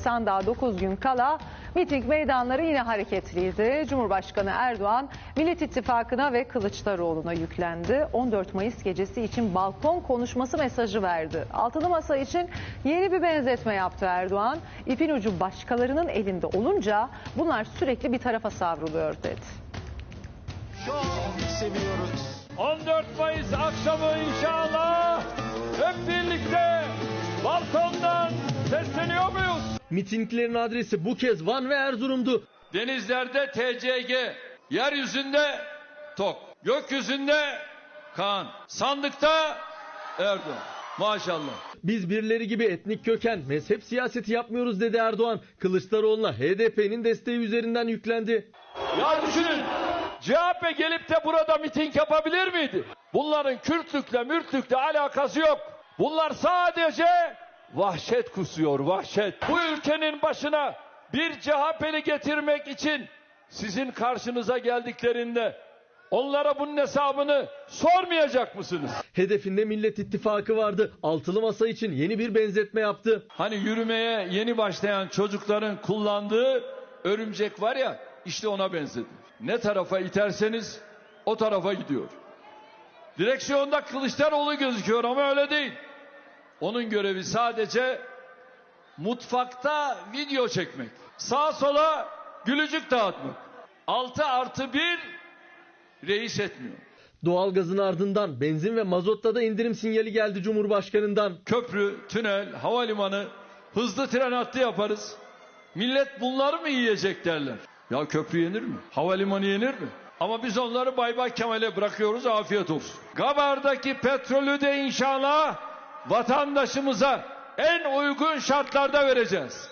sandığa 9 gün kala miting meydanları yine hareketliydi. Cumhurbaşkanı Erdoğan Millet İttifakı'na ve Kılıçdaroğlu'na yüklendi. 14 Mayıs gecesi için balkon konuşması mesajı verdi. Altılı Masa için yeni bir benzetme yaptı Erdoğan. İpin ucu başkalarının elinde olunca bunlar sürekli bir tarafa savruluyor dedi. Çok seviyoruz. 14 Mayıs akşamı inşallah hep birlikte muyuz? Mitinglerin adresi bu kez Van ve Erzurum'du. Denizlerde TCG, yeryüzünde TOK, gökyüzünde Kaan, sandıkta Erdoğan. Maşallah. Biz birileri gibi etnik köken, mezhep siyaseti yapmıyoruz dedi Erdoğan. Kılıçdaroğlu'na HDP'nin desteği üzerinden yüklendi. Ya düşünün CHP gelip de burada miting yapabilir miydi? Bunların Kürtlükle mürtlükle alakası yok. Bunlar sadece vahşet kusuyor vahşet. Bu ülkenin başına bir CHP'li getirmek için sizin karşınıza geldiklerinde onlara bunun hesabını sormayacak mısınız? Hedefinde Millet İttifakı vardı. Altılı Masa için yeni bir benzetme yaptı. Hani yürümeye yeni başlayan çocukların kullandığı örümcek var ya işte ona benzedi. Ne tarafa iterseniz o tarafa gidiyor. Direksiyonda Kılıçdaroğlu gözüküyor ama öyle değil. Onun görevi sadece mutfakta video çekmek. Sağa sola gülücük dağıtmak. 6 artı 1 reis etmiyor. Doğalgazın ardından benzin ve mazotta da indirim sinyali geldi Cumhurbaşkanı'ndan. Köprü, tünel, havalimanı, hızlı tren hattı yaparız. Millet bunları mı yiyecek derler. Ya köprü yenir mi? Havalimanı yenir mi? Ama biz onları Bay Bay Kemal'e bırakıyoruz afiyet olsun. Gabar'daki petrolü de inşallah vatandaşımıza en uygun şartlarda vereceğiz.